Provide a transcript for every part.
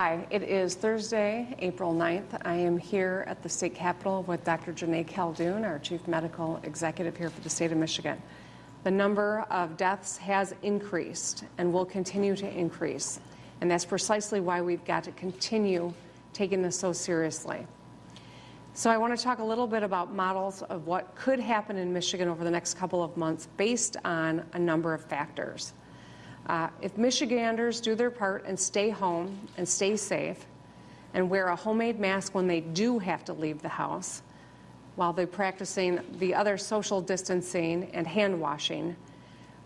Hi, it is Thursday, April 9th. I am here at the state capitol with Dr. Joneigh Khaldun, our chief medical executive here for the state of Michigan. The number of deaths has increased and will continue to increase. And that's precisely why we've got to continue taking this so seriously. So I want to talk a little bit about models of what could happen in Michigan over the next couple of months based on a number of factors. Uh, if Michiganders do their part and stay home and stay safe and wear a homemade mask when they do have to leave the house, while they're practicing the other social distancing and hand washing,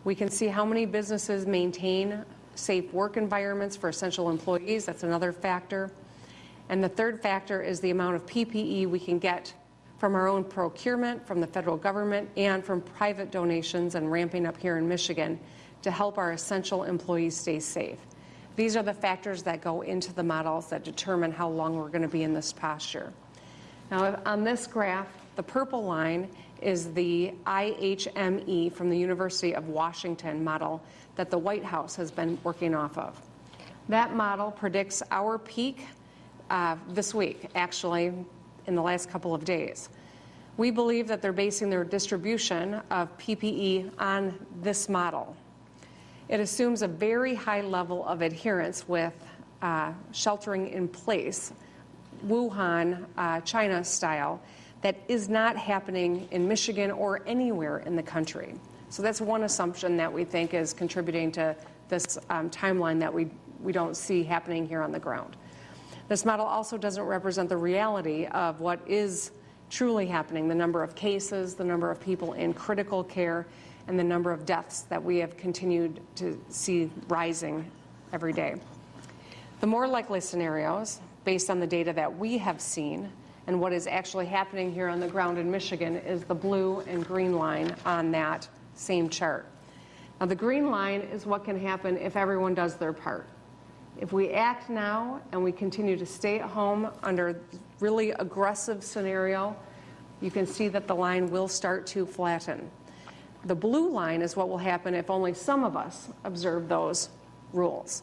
we can see how many businesses maintain safe work environments for essential employees. That's another factor. And the third factor is the amount of PPE we can get from our own procurement, from the federal government, and from private donations and ramping up here in Michigan to help our essential employees stay safe. These are the factors that go into the models that determine how long we're going to be in this posture. Now, on this graph, the purple line is the IHME from the University of Washington model that the White House has been working off of. That model predicts our peak uh, this week, actually, in the last couple of days. We believe that they're basing their distribution of PPE on this model. It assumes a very high level of adherence with uh, sheltering in place, Wuhan, uh, China style, that is not happening in Michigan or anywhere in the country. So that's one assumption that we think is contributing to this um, timeline that we, we don't see happening here on the ground. This model also doesn't represent the reality of what is truly happening, the number of cases, the number of people in critical care, and the number of deaths that we have continued to see rising every day. The more likely scenarios, based on the data that we have seen and what is actually happening here on the ground in Michigan, is the blue and green line on that same chart. Now, the green line is what can happen if everyone does their part. If we act now and we continue to stay at home under really aggressive scenario, you can see that the line will start to flatten. The blue line is what will happen if only some of us observe those rules.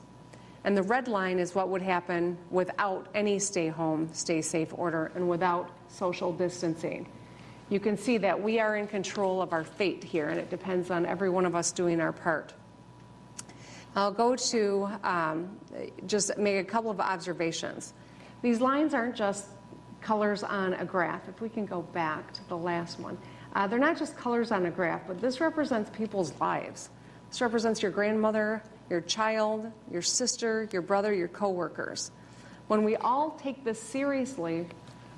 And the red line is what would happen without any stay home, stay safe order and without social distancing. You can see that we are in control of our fate here and it depends on every one of us doing our part. I'll go to um, just make a couple of observations. These lines aren't just colors on a graph. If we can go back to the last one. Uh, they're not just colors on a graph, but this represents people's lives. This represents your grandmother, your child, your sister, your brother, your coworkers. When we all take this seriously,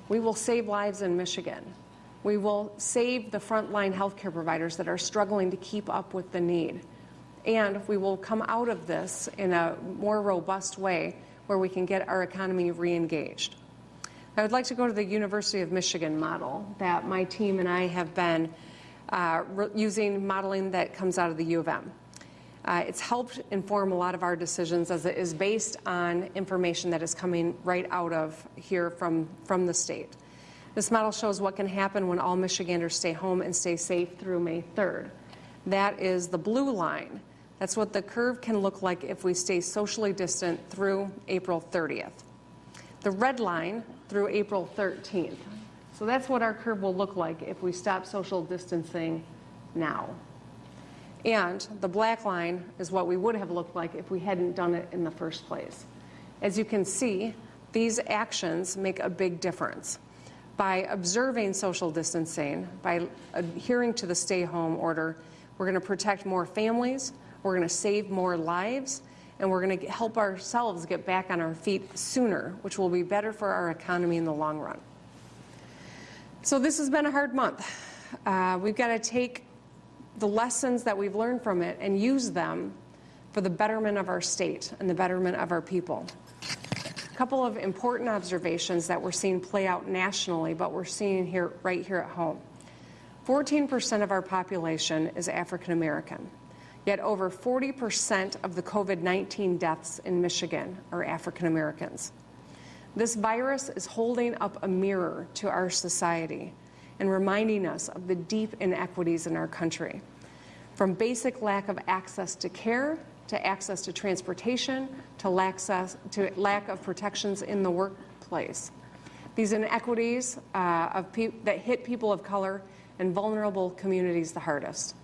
we will save lives in Michigan. We will save the frontline healthcare providers that are struggling to keep up with the need. And we will come out of this in a more robust way where we can get our economy re-engaged. I would like to go to the University of Michigan model that my team and I have been uh, using modeling that comes out of the U of M. Uh, it's helped inform a lot of our decisions as it is based on information that is coming right out of here from, from the state. This model shows what can happen when all Michiganders stay home and stay safe through May 3rd. That is the blue line. That's what the curve can look like if we stay socially distant through April 30th. The red line through April 13th. So that's what our curve will look like if we stop social distancing now. And the black line is what we would have looked like if we hadn't done it in the first place. As you can see, these actions make a big difference. By observing social distancing, by adhering to the stay home order, we're going to protect more families, we're going to save more lives, and we're going to help ourselves get back on our feet sooner, which will be better for our economy in the long run. So this has been a hard month. Uh, we've got to take the lessons that we've learned from it and use them for the betterment of our state and the betterment of our people. A couple of important observations that we're seeing play out nationally, but we're seeing here right here at home. 14% of our population is African American. Yet over 40% of the COVID-19 deaths in Michigan are African Americans. This virus is holding up a mirror to our society and reminding us of the deep inequities in our country, from basic lack of access to care to access to transportation, to lack, to lack of protections in the workplace. These inequities uh, that hit people of color and vulnerable communities the hardest.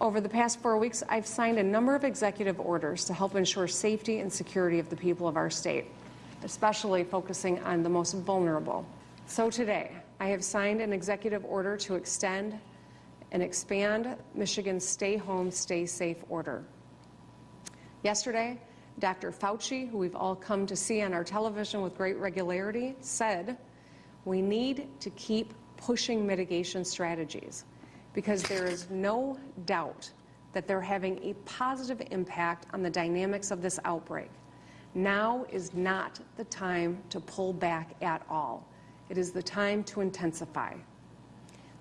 Over the past four weeks, I've signed a number of executive orders to help ensure safety and security of the people of our state, especially focusing on the most vulnerable. So today, I have signed an executive order to extend and expand Michigan's Stay Home, Stay Safe order. Yesterday, Dr. Fauci, who we've all come to see on our television with great regularity, said we need to keep pushing mitigation strategies because there is no doubt that they're having a positive impact on the dynamics of this outbreak. Now is not the time to pull back at all. It is the time to intensify.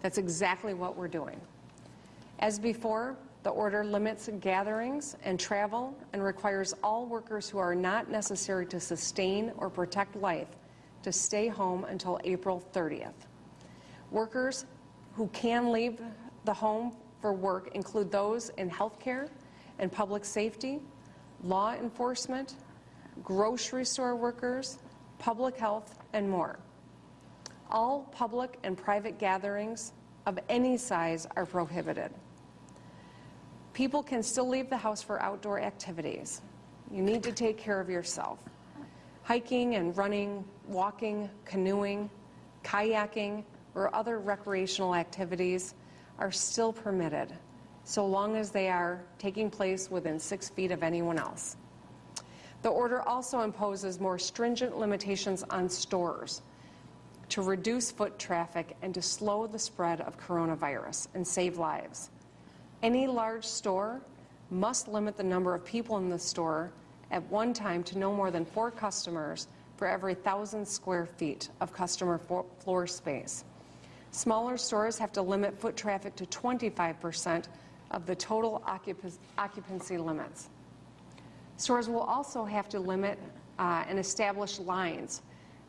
That's exactly what we're doing. As before, the order limits gatherings and travel and requires all workers who are not necessary to sustain or protect life to stay home until April 30th. Workers who can leave the home for work include those in healthcare and public safety, law enforcement, grocery store workers, public health, and more. All public and private gatherings of any size are prohibited. People can still leave the house for outdoor activities. You need to take care of yourself. Hiking and running, walking, canoeing, kayaking, or other recreational activities are still permitted, so long as they are taking place within six feet of anyone else. The order also imposes more stringent limitations on stores to reduce foot traffic and to slow the spread of coronavirus and save lives. Any large store must limit the number of people in the store at one time to no more than four customers for every thousand square feet of customer floor space. Smaller stores have to limit foot traffic to 25% of the total occupancy limits. Stores will also have to limit uh, and establish lines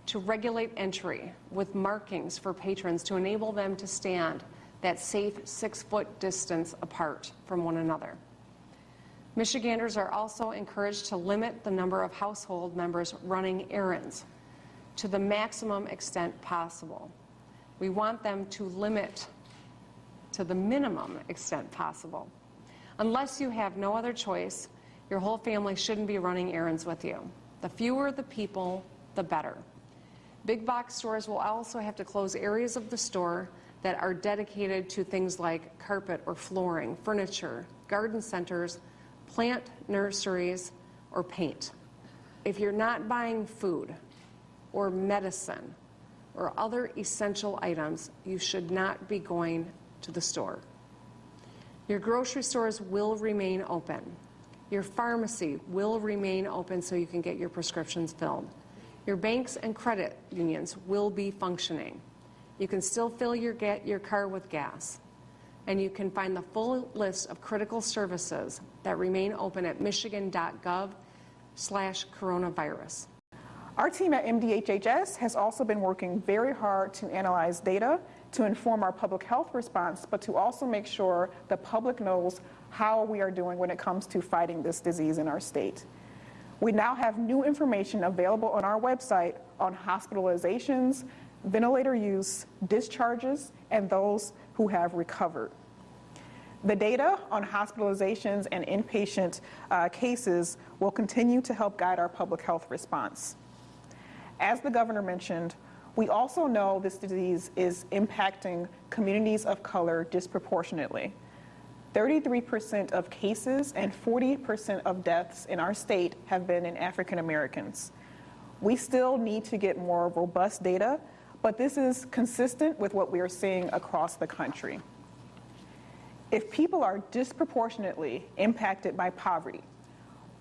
to regulate entry with markings for patrons to enable them to stand that safe six-foot distance apart from one another. Michiganders are also encouraged to limit the number of household members running errands to the maximum extent possible. We want them to limit to the minimum extent possible. Unless you have no other choice, your whole family shouldn't be running errands with you. The fewer the people, the better. Big box stores will also have to close areas of the store that are dedicated to things like carpet or flooring, furniture, garden centers, plant nurseries, or paint. If you're not buying food or medicine or other essential items, you should not be going to the store. Your grocery stores will remain open. Your pharmacy will remain open so you can get your prescriptions filled. Your banks and credit unions will be functioning. You can still fill your, get, your car with gas. And you can find the full list of critical services that remain open at michigan.gov slash coronavirus. Our team at MDHHS has also been working very hard to analyze data to inform our public health response, but to also make sure the public knows how we are doing when it comes to fighting this disease in our state. We now have new information available on our website on hospitalizations, ventilator use, discharges, and those who have recovered. The data on hospitalizations and inpatient uh, cases will continue to help guide our public health response. As the governor mentioned, we also know this disease is impacting communities of color disproportionately. 33% of cases and 40% of deaths in our state have been in African Americans. We still need to get more robust data but this is consistent with what we are seeing across the country. If people are disproportionately impacted by poverty,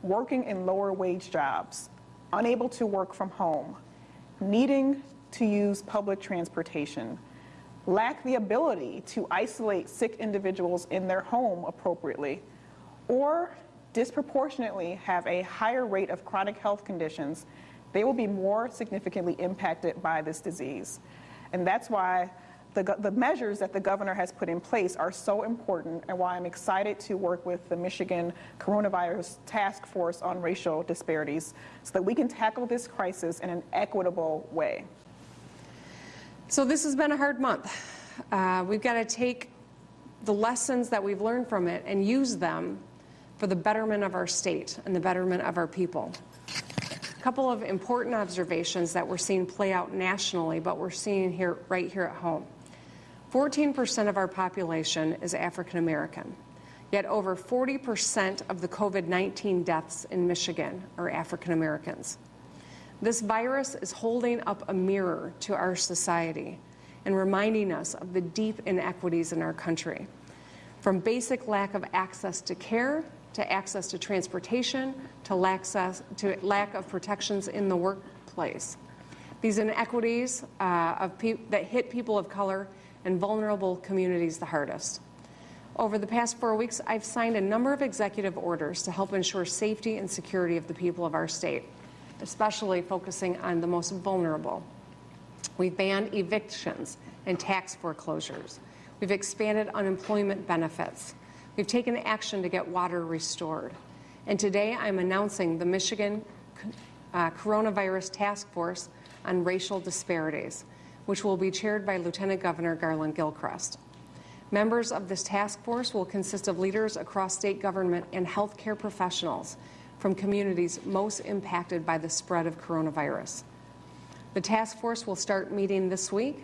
working in lower wage jobs, unable to work from home, needing to use public transportation, lack the ability to isolate sick individuals in their home appropriately, or disproportionately have a higher rate of chronic health conditions they will be more significantly impacted by this disease. And that's why the, the measures that the governor has put in place are so important and why I'm excited to work with the Michigan Coronavirus Task Force on Racial Disparities so that we can tackle this crisis in an equitable way. So this has been a hard month. Uh, we've got to take the lessons that we've learned from it and use them for the betterment of our state and the betterment of our people. A couple of important observations that we're seeing play out nationally, but we're seeing here right here at home. 14% of our population is African American, yet over 40% of the COVID 19 deaths in Michigan are African Americans. This virus is holding up a mirror to our society and reminding us of the deep inequities in our country. From basic lack of access to care, to access to transportation, to lack, to lack of protections in the workplace. These inequities uh, that hit people of color and vulnerable communities the hardest. Over the past four weeks, I've signed a number of executive orders to help ensure safety and security of the people of our state, especially focusing on the most vulnerable. We've banned evictions and tax foreclosures. We've expanded unemployment benefits. We've taken action to get water restored. And today I'm announcing the Michigan uh, Coronavirus Task Force on Racial Disparities, which will be chaired by Lieutenant Governor Garlin Gilchrist. Members of this task force will consist of leaders across state government and healthcare professionals from communities most impacted by the spread of coronavirus. The task force will start meeting this week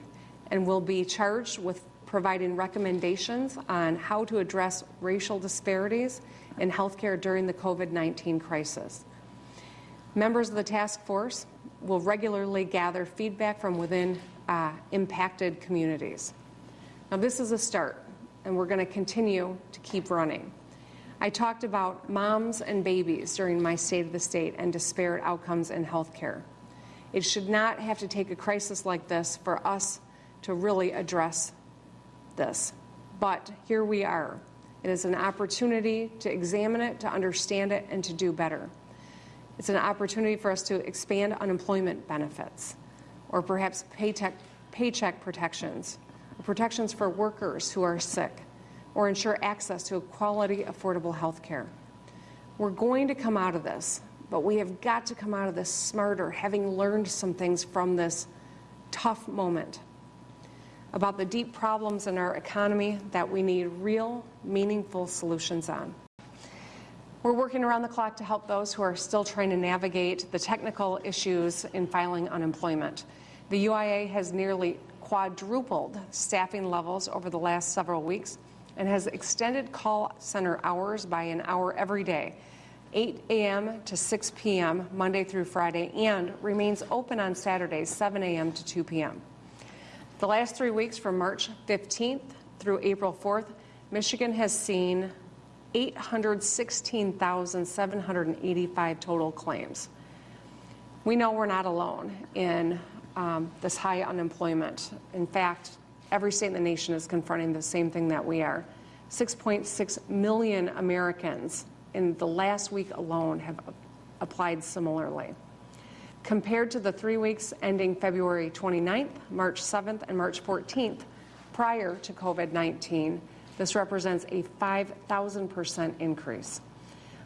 and will be charged with providing recommendations on how to address racial disparities in healthcare during the COVID-19 crisis. Members of the task force will regularly gather feedback from within uh, impacted communities. Now, this is a start, and we're going to continue to keep running. I talked about moms and babies during my State of the State and disparate outcomes in healthcare. It should not have to take a crisis like this for us to really address this. But here we are. It is an opportunity to examine it, to understand it, and to do better. It's an opportunity for us to expand unemployment benefits or perhaps paycheck, paycheck protections, protections for workers who are sick, or ensure access to quality, affordable health care. We're going to come out of this, but we have got to come out of this smarter, having learned some things from this tough moment about the deep problems in our economy that we need real, meaningful solutions on. We're working around the clock to help those who are still trying to navigate the technical issues in filing unemployment. The UIA has nearly quadrupled staffing levels over the last several weeks and has extended call center hours by an hour every day, 8 a.m. to 6 p.m. Monday through Friday, and remains open on Saturdays, 7 a.m. to 2 p.m. The last three weeks from March 15th through April 4th, Michigan has seen 816,785 total claims. We know we're not alone in um, this high unemployment. In fact, every state in the nation is confronting the same thing that we are. 6.6 million Americans in the last week alone have applied similarly. Compared to the three weeks ending February 29th, March 7th, and March 14th, prior to COVID 19, this represents a 5,000% increase.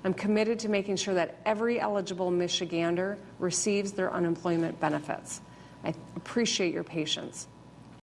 I'm committed to making sure that every eligible Michigander receives their unemployment benefits. I appreciate your patience.